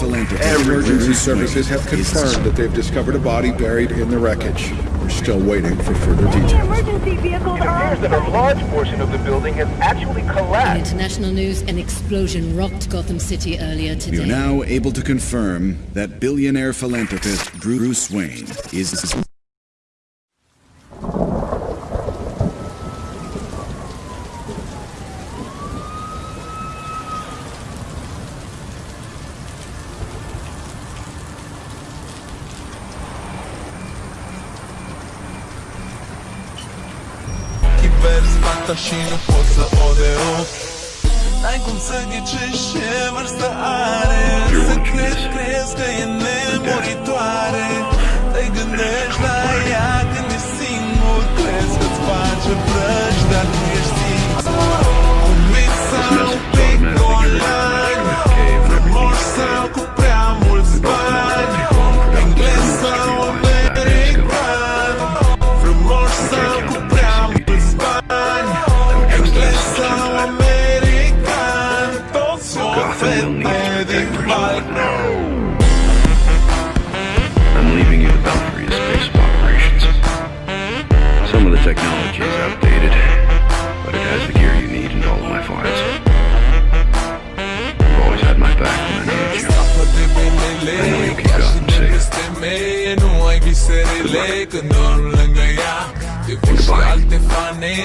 Emergency services have confirmed that they've discovered a body buried in the wreckage. We're still waiting for further details. Emergency vehicles It are appears on that a large portion of the building has actually In collapsed. international news, an explosion rocked Gotham City earlier today. We are now able to confirm that billionaire philanthropist Bruce Wayne is Chiper spata și nu pot să o derup N-ai cum să ghicești ce vârstă are. Să crezi, crezi că e nemuritoare I'm leaving you the Belfry of space operations. Some of the technology is outdated, but it has the gear you need and all of my files. You've always had my back when I needed you. I know you keep Gotham safe. alte fane